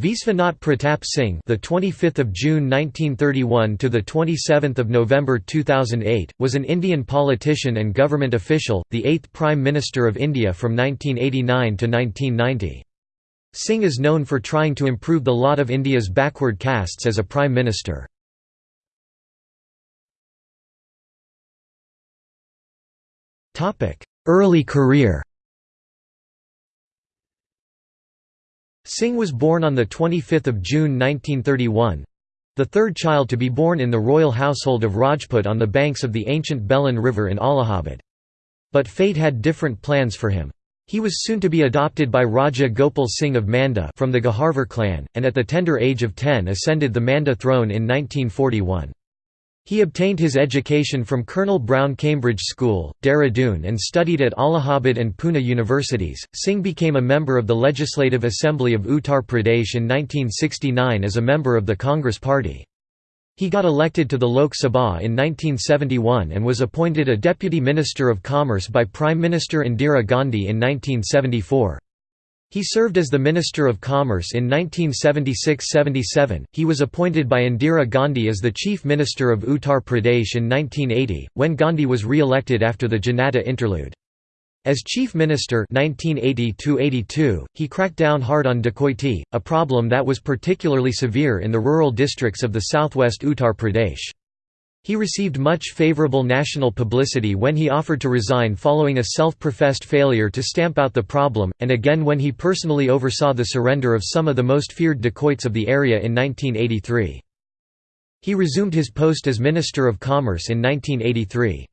Visvanath Pratap Singh, the 25th of June 1931 to the 27th of November 2008, was an Indian politician and government official, the 8th Prime Minister of India from 1989 to 1990. Singh is known for trying to improve the lot of India's backward castes as a prime minister. Topic: Early career. Singh was born on 25 June 1931 the third child to be born in the royal household of Rajput on the banks of the ancient Belan River in Allahabad. But fate had different plans for him. He was soon to be adopted by Raja Gopal Singh of Manda from the Gaharwar clan, and at the tender age of 10 ascended the Manda throne in 1941. He obtained his education from Colonel Brown Cambridge School, Dehradun, and studied at Allahabad and Pune universities. Singh became a member of the Legislative Assembly of Uttar Pradesh in 1969 as a member of the Congress Party. He got elected to the Lok Sabha in 1971 and was appointed a Deputy Minister of Commerce by Prime Minister Indira Gandhi in 1974. He served as the Minister of Commerce in 1976–77. He was appointed by Indira Gandhi as the Chief Minister of Uttar Pradesh in 1980, when Gandhi was re-elected after the Janata interlude. As Chief Minister 1980 he cracked down hard on dacoity, a problem that was particularly severe in the rural districts of the southwest Uttar Pradesh. He received much favorable national publicity when he offered to resign following a self-professed failure to stamp out the problem, and again when he personally oversaw the surrender of some of the most feared dacoits of the area in 1983. He resumed his post as Minister of Commerce in 1983.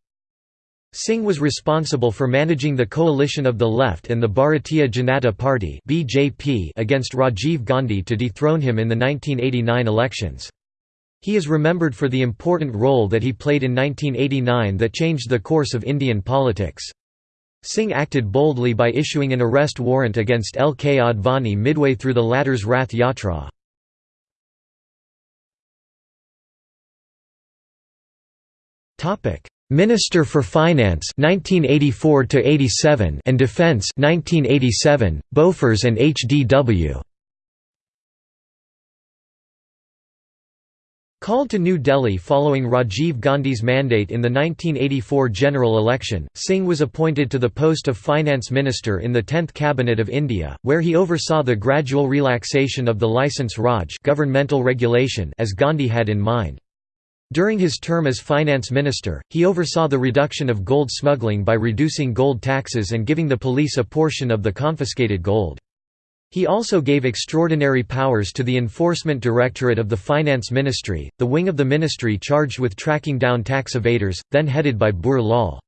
Singh was responsible for managing the coalition of the left and the Bharatiya Janata Party against Rajiv Gandhi to dethrone him in the 1989 elections. He is remembered for the important role that he played in 1989 that changed the course of Indian politics. Singh acted boldly by issuing an arrest warrant against L. K. Advani midway through the latter's Rath Yatra. Minister for Finance 1984 and Defence 1987, Bofors and HDW Called to New Delhi following Rajiv Gandhi's mandate in the 1984 general election, Singh was appointed to the post of Finance Minister in the 10th Cabinet of India, where he oversaw the gradual relaxation of the Licence Raj governmental regulation as Gandhi had in mind. During his term as finance minister, he oversaw the reduction of gold smuggling by reducing gold taxes and giving the police a portion of the confiscated gold. He also gave extraordinary powers to the Enforcement Directorate of the Finance Ministry, the wing of the ministry charged with tracking down tax evaders, then headed by Bhure Lal.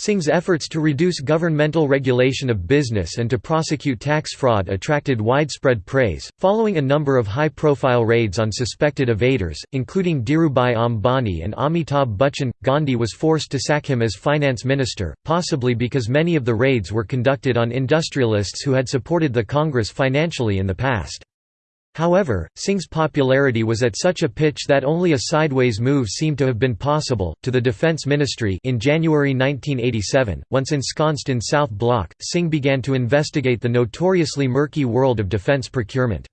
Singh's efforts to reduce governmental regulation of business and to prosecute tax fraud attracted widespread praise. Following a number of high profile raids on suspected evaders, including Dhirubhai Ambani and Amitabh Bachchan, Gandhi was forced to sack him as finance minister, possibly because many of the raids were conducted on industrialists who had supported the Congress financially in the past. However, Singh's popularity was at such a pitch that only a sideways move seemed to have been possible. To the Defence Ministry in January 1987, once ensconced in South Block, Singh began to investigate the notoriously murky world of defence procurement.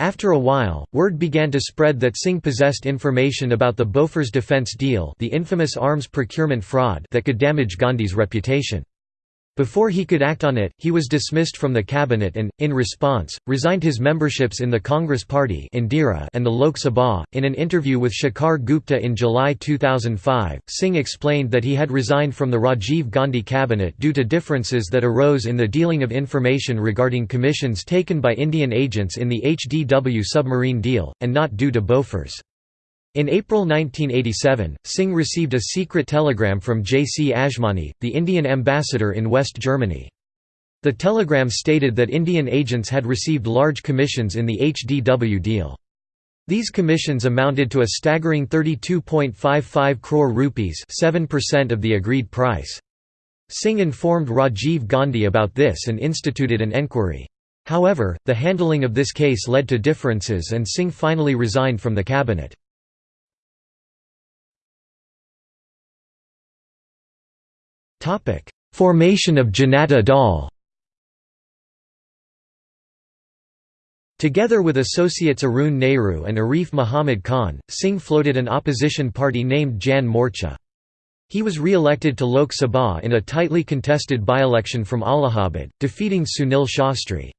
After a while, word began to spread that Singh possessed information about the Bofors defence deal, the infamous arms procurement fraud that could damage Gandhi's reputation. Before he could act on it, he was dismissed from the cabinet and, in response, resigned his memberships in the Congress Party and the Lok Sabha. In an interview with Shekhar Gupta in July 2005, Singh explained that he had resigned from the Rajiv Gandhi cabinet due to differences that arose in the dealing of information regarding commissions taken by Indian agents in the HDW submarine deal, and not due to Bofors. In April 1987, Singh received a secret telegram from J. C. Ajmani, the Indian ambassador in West Germany. The telegram stated that Indian agents had received large commissions in the HDW deal. These commissions amounted to a staggering 32.55 crore rupees 7% of the agreed price. Singh informed Rajiv Gandhi about this and instituted an enquiry. However, the handling of this case led to differences and Singh finally resigned from the cabinet. Formation of Janata Dal Together with associates Arun Nehru and Arif Muhammad Khan, Singh floated an opposition party named Jan Morcha. He was re-elected to Lok Sabha in a tightly contested by-election from Allahabad, defeating Sunil Shastri.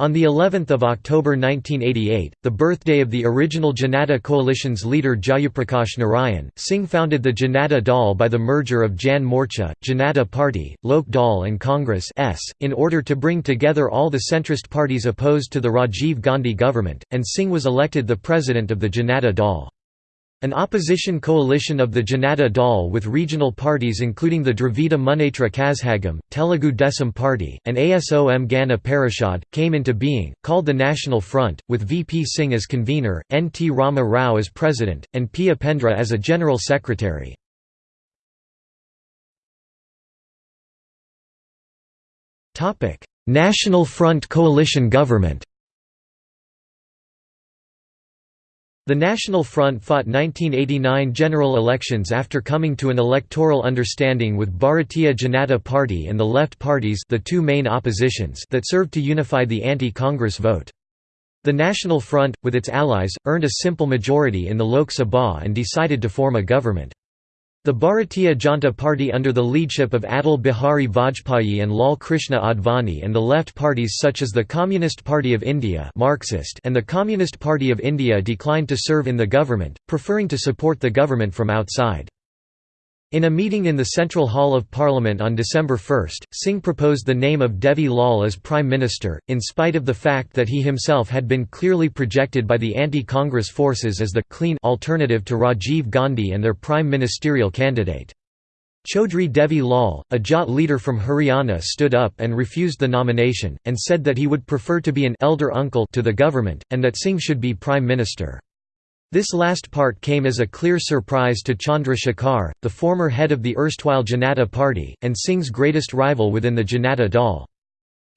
On the 11th of October 1988, the birthday of the original Janata coalition's leader Jayaprakash Narayan, Singh founded the Janata Dal by the merger of Jan Morcha, Janata Party, Lok Dal and Congress S, in order to bring together all the centrist parties opposed to the Rajiv Gandhi government, and Singh was elected the president of the Janata Dal. An opposition coalition of the Janata Dal with regional parties including the Dravida Munnetra Kazhagam, Telugu Desam Party, and ASOM Gana Parishad, came into being, called the National Front, with VP Singh as convener, N. T. Rama Rao as president, and P. Upendra as a general secretary. National Front coalition government The National Front fought 1989 general elections after coming to an electoral understanding with Bharatiya Janata Party and the left parties the two main oppositions that served to unify the anti-Congress vote. The National Front, with its allies, earned a simple majority in the Lok Sabha and decided to form a government. The Bharatiya Janata Party under the leadership of Atal Bihari Vajpayee and Lal Krishna Advani and the left parties such as the Communist Party of India Marxist and the Communist Party of India declined to serve in the government, preferring to support the government from outside. In a meeting in the Central Hall of Parliament on December 1, Singh proposed the name of Devi Lal as Prime Minister, in spite of the fact that he himself had been clearly projected by the anti-Congress forces as the «clean» alternative to Rajiv Gandhi and their prime ministerial candidate. Chaudhry Devi Lal, a Jat leader from Haryana stood up and refused the nomination, and said that he would prefer to be an «elder uncle» to the government, and that Singh should be Prime Minister. This last part came as a clear surprise to Chandra Shekhar, the former head of the erstwhile Janata Party, and Singh's greatest rival within the Janata Dal.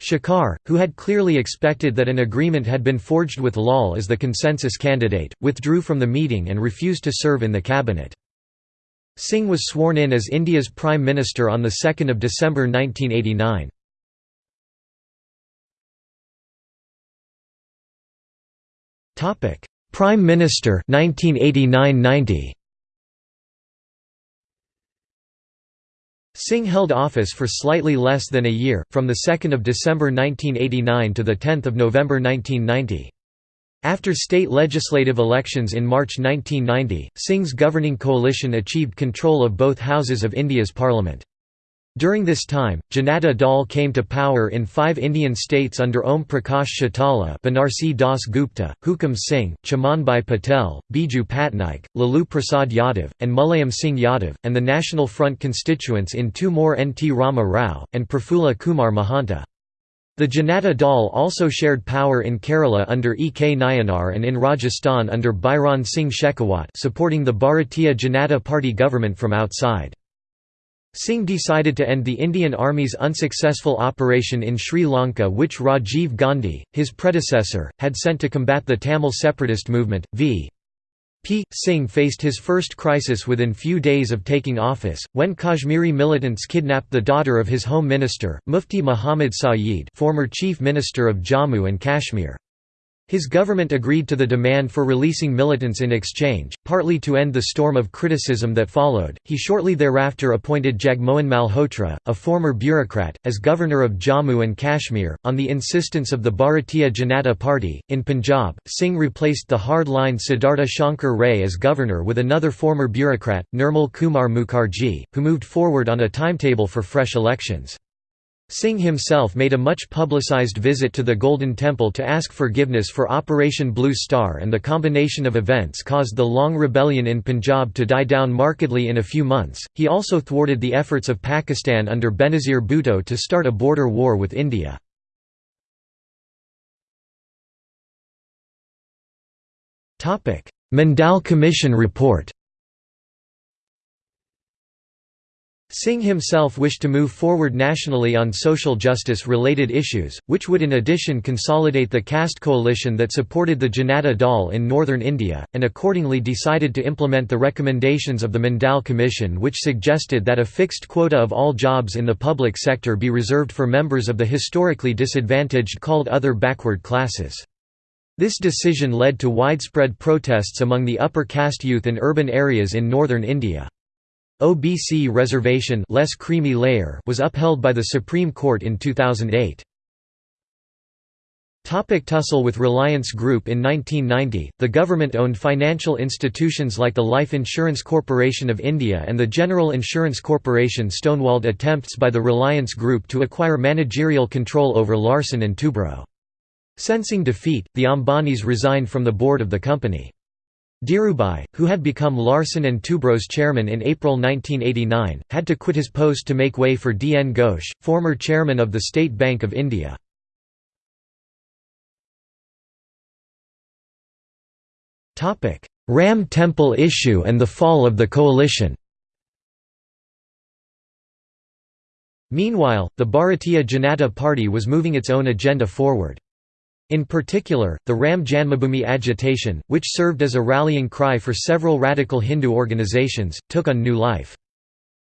Shekhar, who had clearly expected that an agreement had been forged with Lal as the consensus candidate, withdrew from the meeting and refused to serve in the cabinet. Singh was sworn in as India's Prime Minister on 2 December 1989. Prime Minister 1989–90 Singh held office for slightly less than a year, from 2 December 1989 to 10 November 1990. After state legislative elections in March 1990, Singh's governing coalition achieved control of both houses of India's parliament. During this time, Janata Dal came to power in five Indian states under Om Prakash Chautala Banarsi Das Gupta, Hukam Singh, Chamanbhai Patel, Biju Patnaik, Lalu Prasad Yadav, and Mulayam Singh Yadav, and the National Front constituents in two more N. T. Rama Rao, and Prafulla Kumar Mahanta. The Janata Dal also shared power in Kerala under E. K. Nayanar and in Rajasthan under Bhairon Singh Shekhawat supporting the Bharatiya Janata Party government from outside. Singh decided to end the Indian Army's unsuccessful operation in Sri Lanka which Rajiv Gandhi, his predecessor, had sent to combat the Tamil separatist movement. V. P. Singh faced his first crisis within few days of taking office, when Kashmiri militants kidnapped the daughter of his home minister, Mufti Muhammad Sayeed former chief minister of Jammu and Kashmir. His government agreed to the demand for releasing militants in exchange, partly to end the storm of criticism that followed. He shortly thereafter appointed Jagmohan Malhotra, a former bureaucrat, as governor of Jammu and Kashmir, on the insistence of the Bharatiya Janata Party. In Punjab, Singh replaced the hard line Siddhartha Shankar Ray as governor with another former bureaucrat, Nirmal Kumar Mukherjee, who moved forward on a timetable for fresh elections. Singh himself made a much publicized visit to the Golden Temple to ask forgiveness for Operation Blue Star and the combination of events caused the long rebellion in Punjab to die down markedly in a few months. He also thwarted the efforts of Pakistan under Benazir Bhutto to start a border war with India. Mandal Commission report Singh himself wished to move forward nationally on social justice-related issues, which would in addition consolidate the caste coalition that supported the Janata Dal in northern India, and accordingly decided to implement the recommendations of the Mandal Commission which suggested that a fixed quota of all jobs in the public sector be reserved for members of the historically disadvantaged called other backward classes. This decision led to widespread protests among the upper caste youth in urban areas in northern India. OBC reservation less creamy layer was upheld by the Supreme Court in 2008. Topic tussle with Reliance Group In 1990, the government-owned financial institutions like the Life Insurance Corporation of India and the General Insurance Corporation stonewalled attempts by the Reliance Group to acquire managerial control over Larsen & Toubro. Sensing defeat, the Ambanis resigned from the board of the company. Dhirubhai, who had become Larsen & Toubro's chairman in April 1989, had to quit his post to make way for D. N. Ghosh, former chairman of the State Bank of India. Ram Temple issue and the fall of the coalition Meanwhile, the Bharatiya Janata Party was moving its own agenda forward. In particular, the Ram Janmabhoomi agitation, which served as a rallying cry for several radical Hindu organizations, took on new life.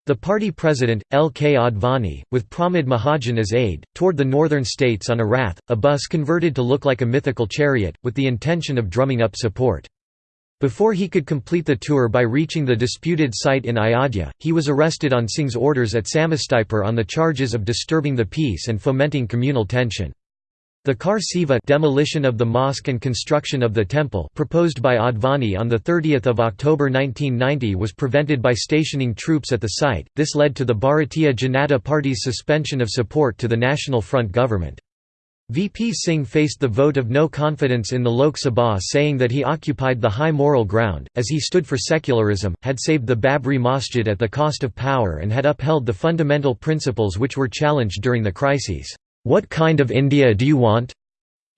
The party president, L. K. Advani, with Pramod Mahajan as aide, toured the northern states on a rath, a bus converted to look like a mythical chariot, with the intention of drumming up support. Before he could complete the tour by reaching the disputed site in Ayodhya, he was arrested on Singh's orders at Samastipur on the charges of disturbing the peace and fomenting communal tension. The Kar Seva demolition of the mosque and construction of the temple proposed by Advani on 30 October 1990 was prevented by stationing troops at the site, this led to the Bharatiya Janata Party's suspension of support to the National Front government. VP Singh faced the vote of no confidence in the Lok Sabha saying that he occupied the high moral ground, as he stood for secularism, had saved the Babri Masjid at the cost of power and had upheld the fundamental principles which were challenged during the crises. "'What kind of India do you want?'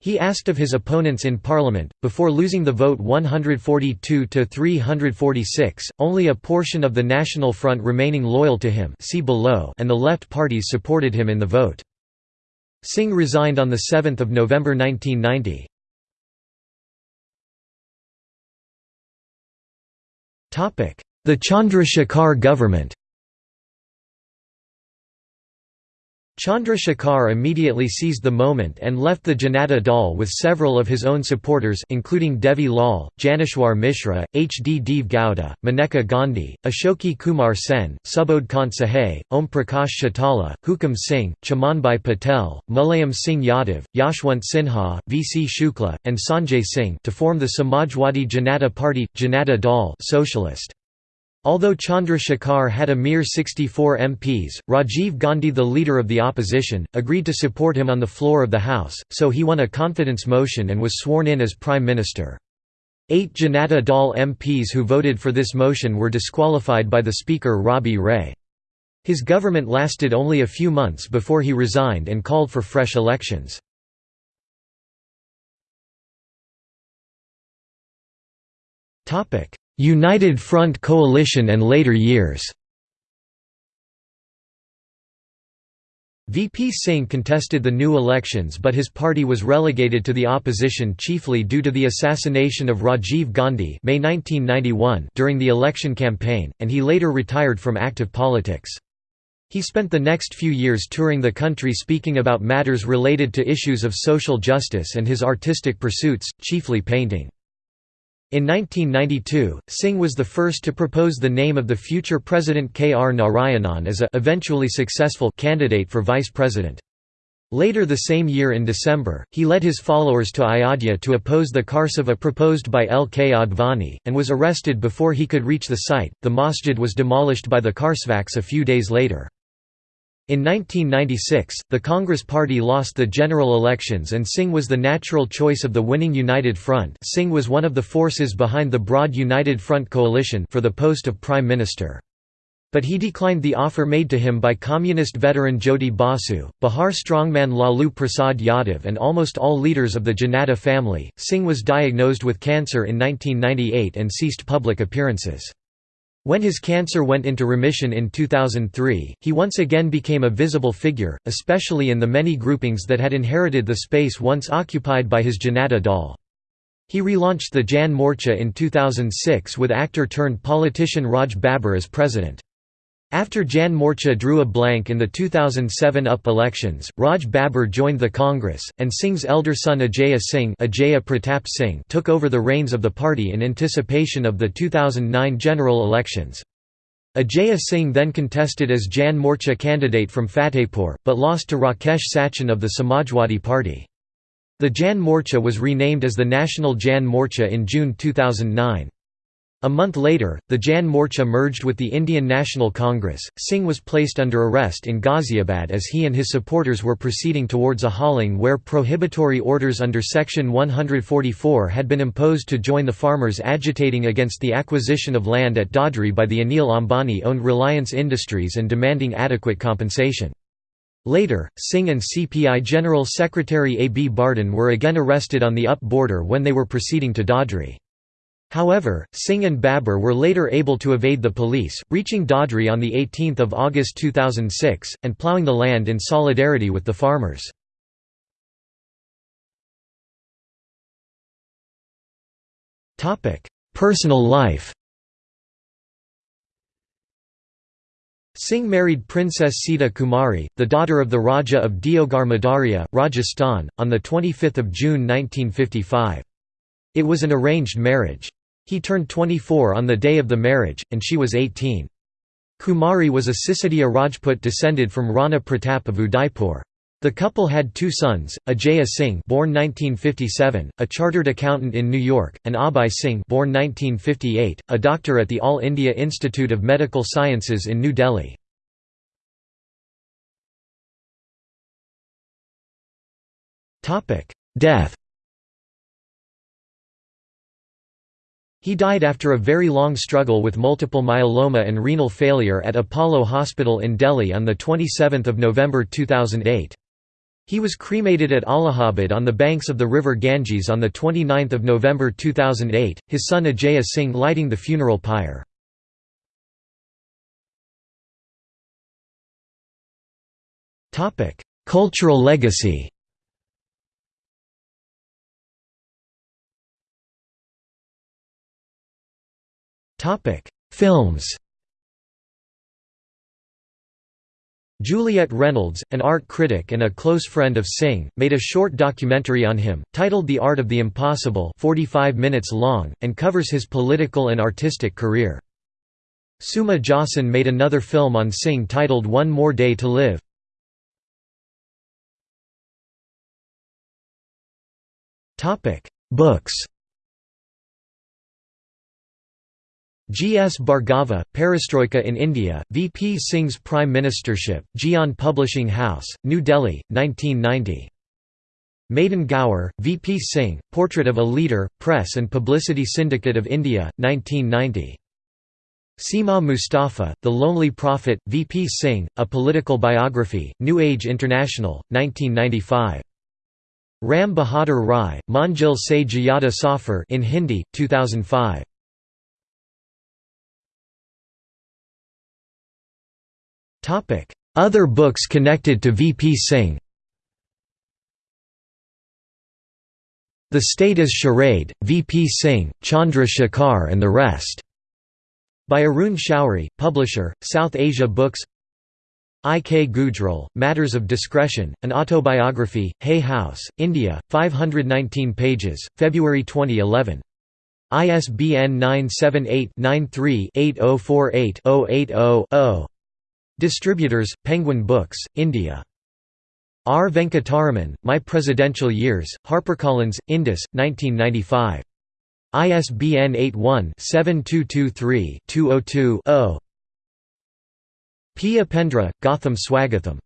He asked of his opponents in parliament, before losing the vote 142 to 346, only a portion of the National Front remaining loyal to him see below and the left parties supported him in the vote. Singh resigned on 7 November 1990. The Chandrasekhar government Chandra Shekhar immediately seized the moment and left the Janata Dal with several of his own supporters including Devi Lal, Janeshwar Mishra, H. D. Deve Gowda, Maneka Gandhi, Ashoke Kumar Sen, Subodh Kant Sahay, Om Prakash Chautala, Hukam Singh, Chamanbhai Patel, Mulayam Singh Yadav, Yashwant Sinha, V. C. Shukla, and Sanjay Singh to form the Samajwadi Janata Party, Janata Dal socialist. Although Chandra Shekhar had a mere 64 MPs, Rajiv Gandhi the leader of the opposition, agreed to support him on the floor of the House, so he won a confidence motion and was sworn in as Prime Minister. Eight Janata Dal MPs who voted for this motion were disqualified by the Speaker Rabi Ray. His government lasted only a few months before he resigned and called for fresh elections. United Front coalition and later years VP Singh contested the new elections but his party was relegated to the opposition chiefly due to the assassination of Rajiv Gandhi May 1991 during the election campaign, and he later retired from active politics. He spent the next few years touring the country speaking about matters related to issues of social justice and his artistic pursuits, chiefly painting. In 1992, Singh was the first to propose the name of the future President K. R. Narayanan as a eventually successful candidate for vice president. Later the same year in December, he led his followers to Ayodhya to oppose the Karseva proposed by L. K. Advani, and was arrested before he could reach the site. The masjid was demolished by the Karsevaks a few days later. In 1996, the Congress Party lost the general elections and Singh was the natural choice of the winning United Front Singh was one of the forces behind the broad United Front coalition for the post of Prime Minister. But he declined the offer made to him by communist veteran Jyoti Basu, Bihar strongman Lalu Prasad Yadav, and almost all leaders of the Janata family. Singh was diagnosed with cancer in 1998 and ceased public appearances. When his cancer went into remission in 2003, he once again became a visible figure, especially in the many groupings that had inherited the space once occupied by his Janata Dal. He relaunched the Jan Morcha in 2006 with actor-turned-politician Raj Babbar as president. After Jan Morcha drew a blank in the 2007 UP elections, Raj Babbar joined the Congress, and Singh's elder son Ajaya Singh, Ajaya Pratap Singh took over the reins of the party in anticipation of the 2009 general elections. Ajaya Singh then contested as Jan Morcha candidate from Fatehpur, but lost to Rakesh Sachan of the Samajwadi Party. The Jan Morcha was renamed as the National Jan Morcha in June 2009. A month later, the Jan Morcha merged with the Indian National Congress. Singh was placed under arrest in Ghaziabad as he and his supporters were proceeding towards a hauling where prohibitory orders under Section 144 had been imposed to join the farmers agitating against the acquisition of land at Dadri by the Anil Ambani owned Reliance Industries and demanding adequate compensation. Later, Singh and CPI General Secretary A. B. Bardhan were again arrested on the UP border when they were proceeding to Dadri. However, Singh and Babbar were later able to evade the police, reaching Dadri on 18 August 2006, and ploughing the land in solidarity with the farmers. Personal life Singh married Princess Sita Kumari, the daughter of the Raja of Deogarh Madaria, Rajasthan, on 25 June 1955. It was an arranged marriage. He turned 24 on the day of the marriage, and she was 18. Kumari was a Sisodiya Rajput descended from Rana Pratap of Udaipur. The couple had two sons, Ajaya Singh born 1957, a chartered accountant in New York, and Abhay Singh born 1958, a doctor at the All India Institute of Medical Sciences in New Delhi. Death He died after a very long struggle with multiple myeloma and renal failure at Apollo Hospital in Delhi on 27 November 2008. He was cremated at Allahabad on the banks of the river Ganges on 29 November 2008, his son Ajaya Singh lighting the funeral pyre. Cultural legacy Films Juliet Reynolds, an art critic and a close friend of Singh, made a short documentary on him, titled The Art of the Impossible 45 minutes long, and covers his political and artistic career. Suma Josson made another film on Singh titled One More Day to Live. Books G. S. Bhargava, Perestroika in India, V. P. Singh's Prime Ministership, Gyan Publishing House, New Delhi, 1990. Madan Gaur, V. P. Singh, Portrait of a Leader, Press and Publicity Syndicate of India, 1990. Seema Mustafa, The Lonely Prophet, V. P. Singh, A Political Biography, New Age International, 1995. Ram Bahadur Rai, Manjil Se Jayada Safar in Hindi, 2005. Other books connected to V.P. Singh The State is Charade, V.P. Singh, Chandra Shekhar and the Rest. By Arun Shourie, publisher, South Asia Books I. K. Gujral, Matters of Discretion, an autobiography, Hay House, India, 519 pages, February 2011. ISBN 978 93 8048 080 Distributors, Penguin Books, India. R. Venkataraman, My Presidential Years, HarperCollins, Indus, 1995. ISBN 81-7223-202-0. P. Upendra, Gatham Swagatham.